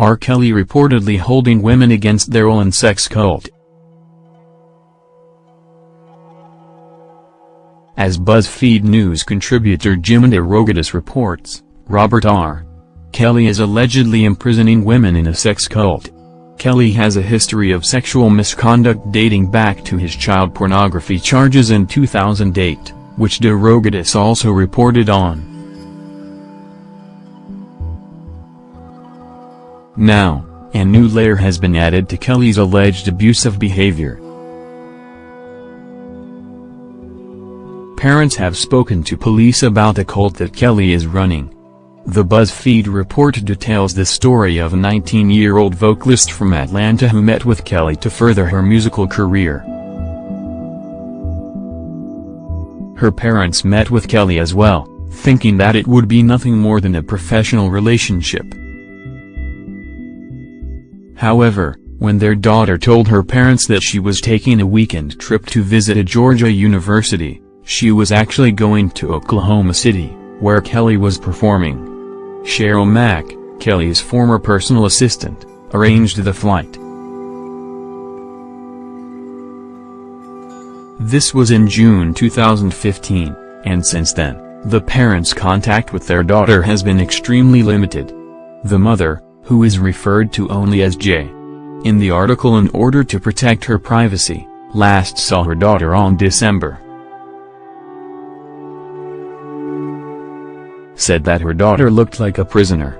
R. Kelly reportedly holding women against their and sex cult. As BuzzFeed News contributor Jim DeRogatis reports, Robert R. Kelly is allegedly imprisoning women in a sex cult. Kelly has a history of sexual misconduct dating back to his child pornography charges in 2008, which DeRogatis also reported on. Now, a new layer has been added to Kelly's alleged abusive behavior. Parents have spoken to police about the cult that Kelly is running. The BuzzFeed report details the story of a 19-year-old vocalist from Atlanta who met with Kelly to further her musical career. Her parents met with Kelly as well, thinking that it would be nothing more than a professional relationship. However, when their daughter told her parents that she was taking a weekend trip to visit a Georgia university, she was actually going to Oklahoma City, where Kelly was performing. Cheryl Mack, Kelly's former personal assistant, arranged the flight. This was in June 2015, and since then, the parents' contact with their daughter has been extremely limited. The mother, who is referred to only as J. In the article in order to protect her privacy, last saw her daughter on December. Said that her daughter looked like a prisoner.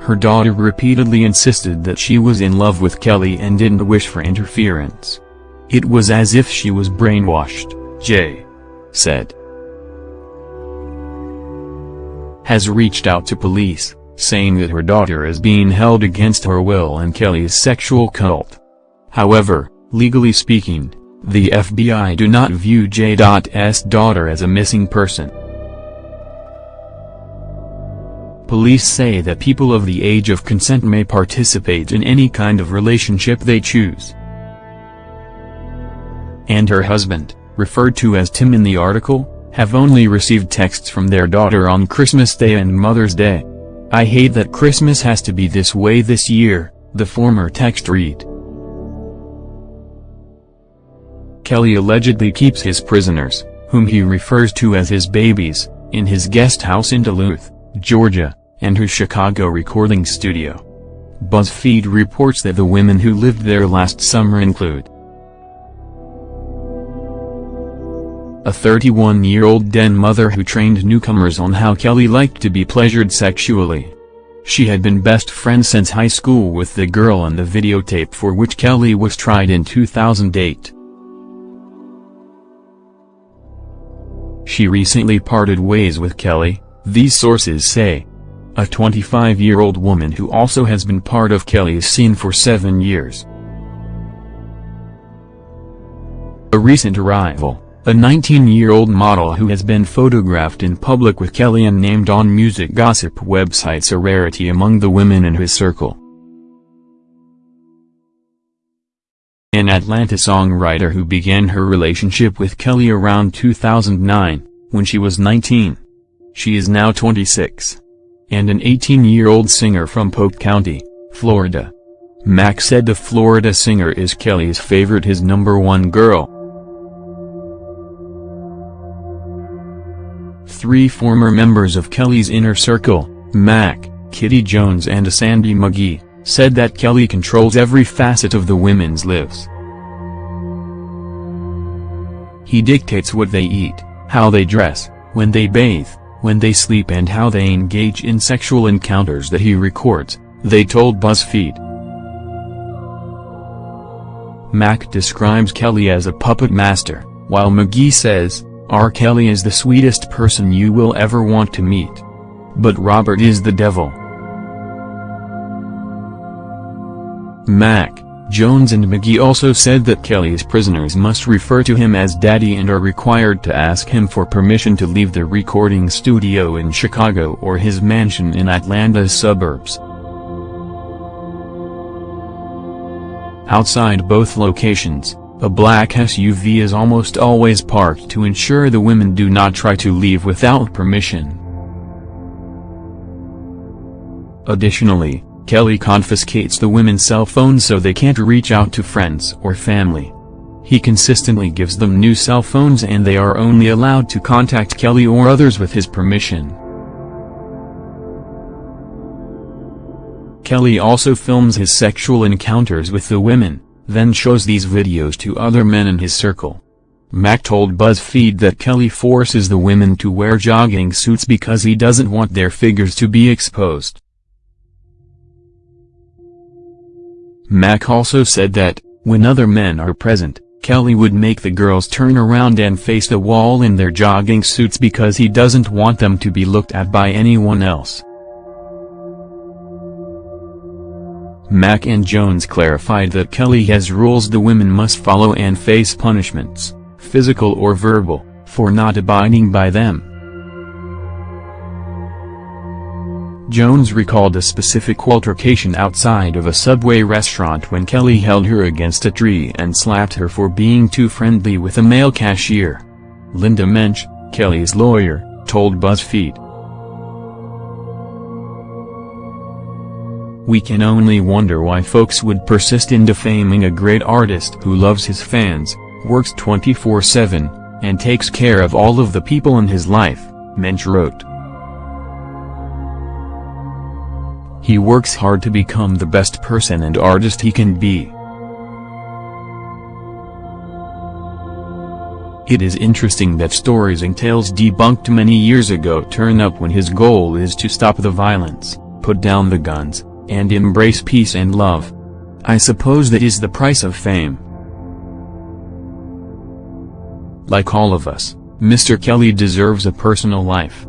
Her daughter repeatedly insisted that she was in love with Kelly and didn't wish for interference. It was as if she was brainwashed, J. said. Has reached out to police saying that her daughter is being held against her will in Kelly's sexual cult. However, legally speaking, the FBI do not view J.'s daughter as a missing person. Police say that people of the age of consent may participate in any kind of relationship they choose. And her husband, referred to as Tim in the article, have only received texts from their daughter on Christmas Day and Mother's Day. I hate that Christmas has to be this way this year, the former text read. Kelly allegedly keeps his prisoners, whom he refers to as his babies, in his guest house in Duluth, Georgia, and her Chicago recording studio. BuzzFeed reports that the women who lived there last summer include a 31-year-old den mother who trained newcomers on how Kelly liked to be pleasured sexually. She had been best friends since high school with the girl in the videotape for which Kelly was tried in 2008. She recently parted ways with Kelly, these sources say. A 25-year-old woman who also has been part of Kelly's scene for seven years. A recent arrival a 19-year-old model who has been photographed in public with Kelly and named on music gossip websites a rarity among the women in his circle. An Atlanta songwriter who began her relationship with Kelly around 2009, when she was 19. She is now 26. And an 18-year-old singer from Polk County, Florida. Mack said the Florida singer is Kelly's favorite his number one girl. Three former members of Kelly's inner circle, Mack, Kitty Jones and Asante McGee, said that Kelly controls every facet of the women's lives. He dictates what they eat, how they dress, when they bathe, when they sleep and how they engage in sexual encounters that he records, they told BuzzFeed. Mack describes Kelly as a puppet master, while McGee says, R. Kelly is the sweetest person you will ever want to meet. But Robert is the devil. Mack, Jones and McGee also said that Kelly's prisoners must refer to him as daddy and are required to ask him for permission to leave the recording studio in Chicago or his mansion in Atlanta's suburbs. Outside both locations, a black SUV is almost always parked to ensure the women do not try to leave without permission. Additionally, Kelly confiscates the women's cell phones so they can't reach out to friends or family. He consistently gives them new cell phones and they are only allowed to contact Kelly or others with his permission. Kelly also films his sexual encounters with the women, then shows these videos to other men in his circle. Mack told BuzzFeed that Kelly forces the women to wear jogging suits because he doesn't want their figures to be exposed. Mack also said that, when other men are present, Kelly would make the girls turn around and face the wall in their jogging suits because he doesn't want them to be looked at by anyone else. Mack and Jones clarified that Kelly has rules the women must follow and face punishments, physical or verbal, for not abiding by them. Jones recalled a specific altercation outside of a Subway restaurant when Kelly held her against a tree and slapped her for being too friendly with a male cashier. Linda Mensch, Kelly's lawyer, told BuzzFeed. We can only wonder why folks would persist in defaming a great artist who loves his fans, works 24-7, and takes care of all of the people in his life, Mensch wrote. He works hard to become the best person and artist he can be. It is interesting that stories and tales debunked many years ago turn up when his goal is to stop the violence, put down the guns, and embrace peace and love. I suppose that is the price of fame. Like all of us, Mr. Kelly deserves a personal life.